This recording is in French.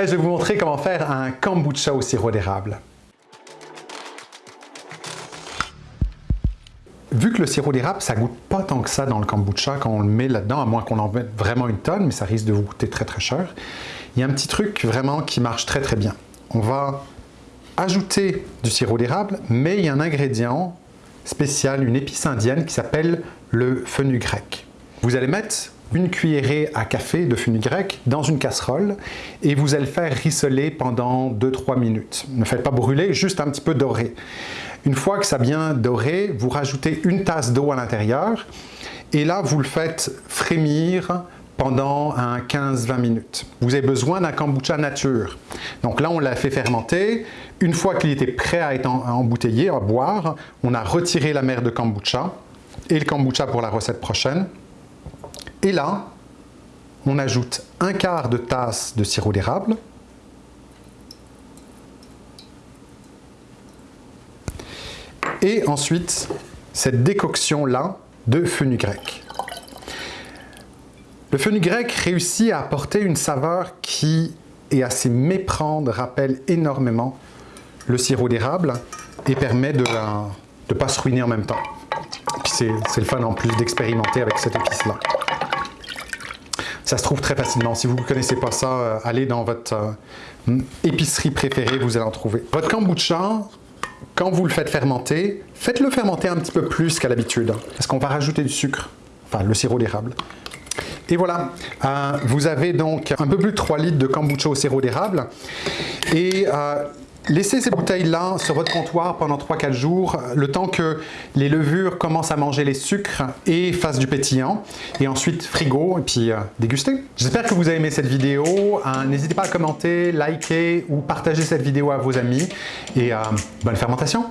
Je vais vous montrer comment faire un kombucha au sirop d'érable. Vu que le sirop d'érable, ça goûte pas tant que ça dans le kombucha quand on le met là-dedans, à moins qu'on en mette vraiment une tonne, mais ça risque de vous coûter très très cher. Il y a un petit truc vraiment qui marche très très bien. On va ajouter du sirop d'érable, mais il y a un ingrédient spécial, une épice indienne qui s'appelle le fenugrec. Vous allez mettre une cuillerée à café de fenugrec dans une casserole et vous allez faire rissoler pendant 2-3 minutes. Ne faites pas brûler, juste un petit peu doré. Une fois que ça bien doré, vous rajoutez une tasse d'eau à l'intérieur et là vous le faites frémir pendant 15-20 minutes. Vous avez besoin d'un kombucha nature. Donc là, on l'a fait fermenter. Une fois qu'il était prêt à être embouteillé, à boire, on a retiré la mer de kombucha et le kombucha pour la recette prochaine. Et là, on ajoute un quart de tasse de sirop d'érable. Et ensuite, cette décoction-là de fenugrec. Le fenugrec réussit à apporter une saveur qui est assez méprendre, rappelle énormément le sirop d'érable et permet de ne pas se ruiner en même temps. C'est le fun en plus d'expérimenter avec cette épice-là. Ça se trouve très facilement. Si vous ne connaissez pas ça, euh, allez dans votre euh, épicerie préférée, vous allez en trouver. Votre kombucha, quand vous le faites fermenter, faites-le fermenter un petit peu plus qu'à l'habitude, parce qu'on va rajouter du sucre, enfin le sirop d'érable. Et voilà, euh, vous avez donc un peu plus de 3 litres de kombucha au sirop d'érable. Et laissez ces bouteilles-là sur votre comptoir pendant 3-4 jours, le temps que les levures commencent à manger les sucres et fassent du pétillant. Et ensuite, frigo, et puis euh, déguster. J'espère que vous avez aimé cette vidéo. N'hésitez pas à commenter, liker ou partager cette vidéo à vos amis. Et bonne fermentation